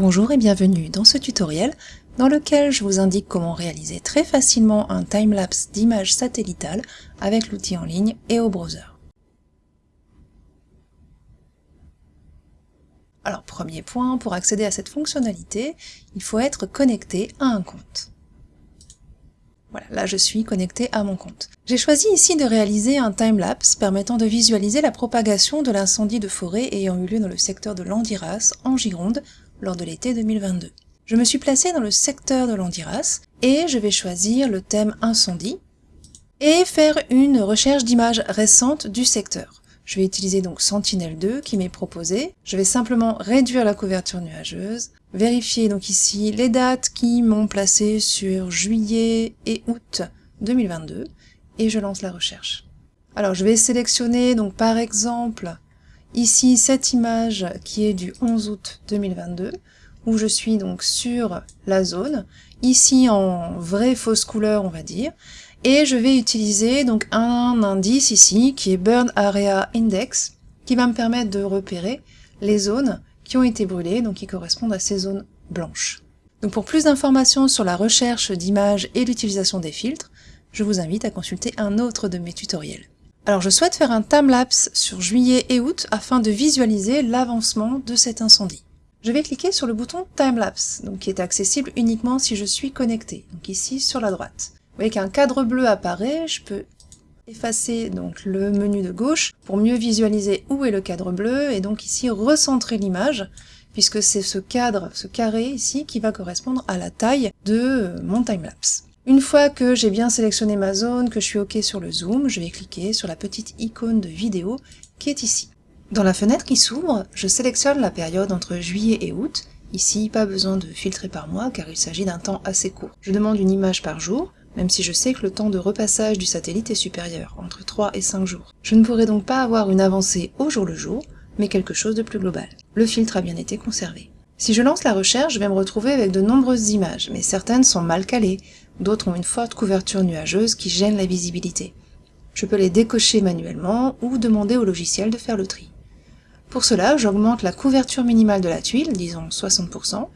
Bonjour et bienvenue dans ce tutoriel dans lequel je vous indique comment réaliser très facilement un timelapse d'images satellitales avec l'outil en ligne et au browser. Alors premier point, pour accéder à cette fonctionnalité, il faut être connecté à un compte. Voilà, là je suis connecté à mon compte. J'ai choisi ici de réaliser un timelapse permettant de visualiser la propagation de l'incendie de forêt ayant eu lieu dans le secteur de Landiras, en Gironde, lors de l'été 2022. Je me suis placée dans le secteur de l'Andiras et je vais choisir le thème incendie et faire une recherche d'images récentes du secteur. Je vais utiliser donc Sentinel-2 qui m'est proposé. Je vais simplement réduire la couverture nuageuse, vérifier donc ici les dates qui m'ont placé sur juillet et août 2022 et je lance la recherche. Alors je vais sélectionner donc par exemple Ici, cette image qui est du 11 août 2022, où je suis donc sur la zone, ici en vraie fausse couleur, on va dire, et je vais utiliser donc un indice ici, qui est Burn Area Index, qui va me permettre de repérer les zones qui ont été brûlées, donc qui correspondent à ces zones blanches. Donc pour plus d'informations sur la recherche d'images et l'utilisation des filtres, je vous invite à consulter un autre de mes tutoriels. Alors je souhaite faire un timelapse sur juillet et août afin de visualiser l'avancement de cet incendie. Je vais cliquer sur le bouton Timelapse, donc qui est accessible uniquement si je suis connecté, donc ici sur la droite. Vous voyez qu'un cadre bleu apparaît, je peux effacer donc le menu de gauche pour mieux visualiser où est le cadre bleu et donc ici recentrer l'image puisque c'est ce cadre, ce carré ici qui va correspondre à la taille de mon timelapse. Une fois que j'ai bien sélectionné ma zone, que je suis OK sur le zoom, je vais cliquer sur la petite icône de vidéo qui est ici. Dans la fenêtre qui s'ouvre, je sélectionne la période entre juillet et août. Ici, pas besoin de filtrer par mois car il s'agit d'un temps assez court. Je demande une image par jour, même si je sais que le temps de repassage du satellite est supérieur, entre 3 et 5 jours. Je ne pourrai donc pas avoir une avancée au jour le jour, mais quelque chose de plus global. Le filtre a bien été conservé. Si je lance la recherche, je vais me retrouver avec de nombreuses images, mais certaines sont mal calées, d'autres ont une forte couverture nuageuse qui gêne la visibilité. Je peux les décocher manuellement ou demander au logiciel de faire le tri. Pour cela, j'augmente la couverture minimale de la tuile, disons 60%,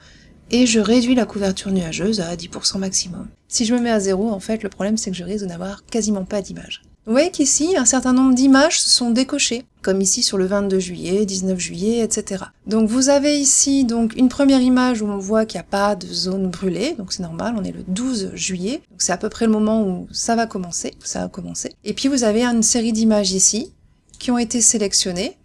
et je réduis la couverture nuageuse à 10% maximum. Si je me mets à zéro, en fait, le problème c'est que je risque de n'avoir quasiment pas d'images. Vous voyez qu'ici, un certain nombre d'images sont décochées, comme ici sur le 22 juillet, 19 juillet, etc. Donc vous avez ici donc une première image où on voit qu'il n'y a pas de zone brûlée, donc c'est normal, on est le 12 juillet, donc c'est à peu près le moment où ça va commencer, où ça a commencé. Et puis vous avez une série d'images ici, qui ont été sélectionnées,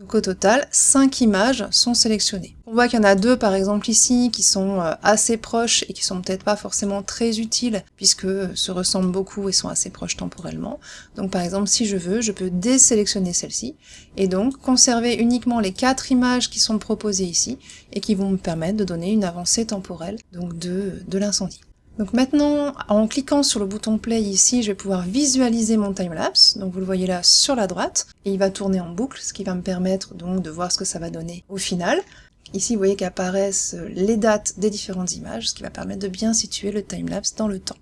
donc au total, 5 images sont sélectionnées. On voit qu'il y en a deux par exemple ici qui sont euh, assez proches et qui sont peut-être pas forcément très utiles puisque se ressemblent beaucoup et sont assez proches temporellement. Donc par exemple si je veux, je peux désélectionner celle-ci et donc conserver uniquement les quatre images qui sont proposées ici et qui vont me permettre de donner une avancée temporelle donc de, de l'incendie. Donc maintenant, en cliquant sur le bouton play ici, je vais pouvoir visualiser mon timelapse. Donc vous le voyez là sur la droite, et il va tourner en boucle, ce qui va me permettre donc de voir ce que ça va donner au final. Ici, vous voyez qu'apparaissent les dates des différentes images, ce qui va permettre de bien situer le timelapse dans le temps.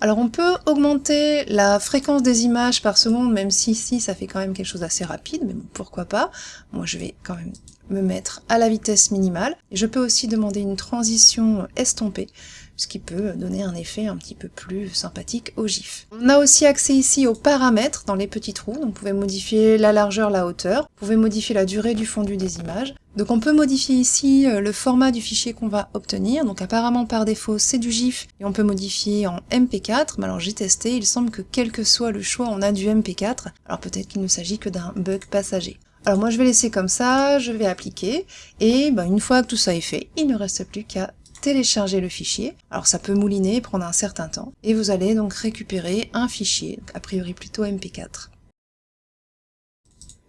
Alors on peut augmenter la fréquence des images par seconde, même si ici ça fait quand même quelque chose d'assez rapide, mais bon, pourquoi pas. Moi je vais quand même me mettre à la vitesse minimale. Je peux aussi demander une transition estompée, ce qui peut donner un effet un petit peu plus sympathique au GIF. On a aussi accès ici aux paramètres dans les petits trous, donc vous pouvez modifier la largeur, la hauteur, vous pouvez modifier la durée du fondu des images. Donc on peut modifier ici euh, le format du fichier qu'on va obtenir, donc apparemment par défaut c'est du GIF, et on peut modifier en MP4, mais alors j'ai testé, il semble que quel que soit le choix on a du MP4, alors peut-être qu'il ne s'agit que d'un bug passager. Alors moi je vais laisser comme ça, je vais appliquer, et ben, une fois que tout ça est fait, il ne reste plus qu'à télécharger le fichier. Alors ça peut mouliner, prendre un certain temps, et vous allez donc récupérer un fichier, a priori plutôt MP4.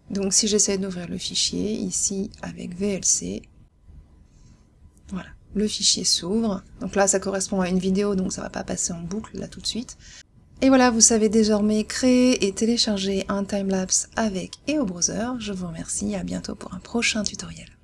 Donc si j'essaie d'ouvrir le fichier, ici avec VLC, voilà, le fichier s'ouvre. Donc là ça correspond à une vidéo, donc ça va pas passer en boucle là tout de suite. Et voilà, vous savez désormais créer et télécharger un timelapse avec et au browser. Je vous remercie, à bientôt pour un prochain tutoriel.